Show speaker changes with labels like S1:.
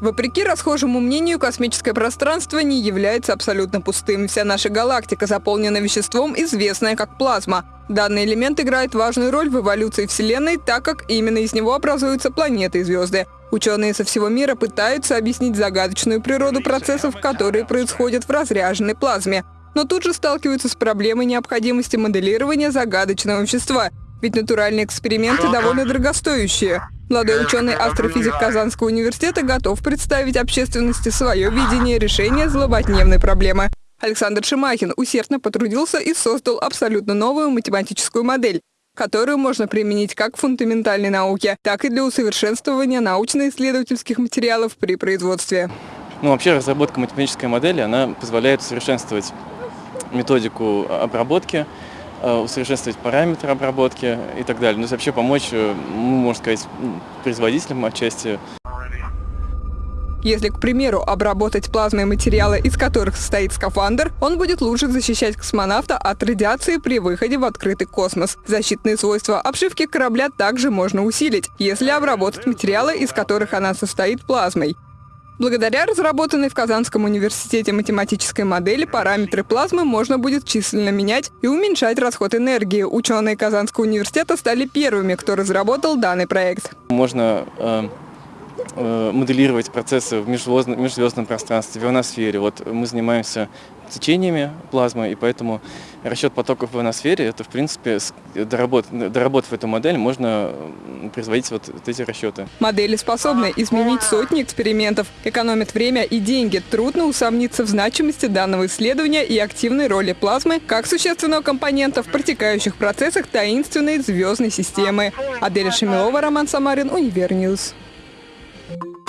S1: Вопреки расхожему мнению, космическое пространство не является абсолютно пустым. Вся наша галактика заполнена веществом, известное как плазма. Данный элемент играет важную роль в эволюции Вселенной, так как именно из него образуются планеты и звезды. Ученые со всего мира пытаются объяснить загадочную природу процессов, которые происходят в разряженной плазме. Но тут же сталкиваются с проблемой необходимости моделирования загадочного вещества, ведь натуральные эксперименты довольно дорогостоящие. Молодой ученый астрофизик Казанского университета готов представить общественности свое видение решения злободневной проблемы. Александр Шимахин усердно потрудился и создал абсолютно новую математическую модель, которую можно применить как в фундаментальной науке, так и для усовершенствования научно-исследовательских материалов при производстве.
S2: Ну, вообще разработка математической модели, она позволяет усовершенствовать методику обработки, усовершенствовать параметры обработки и так далее. Ну, вообще помочь, э, ну, можно сказать, производителям отчасти.
S1: Если, к примеру, обработать плазмой материалы, из которых состоит скафандр, он будет лучше защищать космонавта от радиации при выходе в открытый космос. Защитные свойства обшивки корабля также можно усилить, если обработать материалы, из которых она состоит плазмой. Благодаря разработанной в Казанском университете математической модели параметры плазмы можно будет численно менять и уменьшать расход энергии. Ученые Казанского университета стали первыми, кто разработал данный проект.
S2: Можно э, э, моделировать процессы в межзвездном, межзвездном пространстве, в ионосфере. Вот мы занимаемся течениями плазмы, и поэтому расчет потоков в ионосфере, это в принципе, доработав, доработав эту модель, можно производить вот, эти расчеты.
S1: Модели способны изменить сотни экспериментов, экономят время и деньги. Трудно усомниться в значимости данного исследования и активной роли плазмы как существенного компонента в протекающих процессах таинственной звездной системы. Аделя Шамилова, Роман Самарин, Универньюз. Thank you.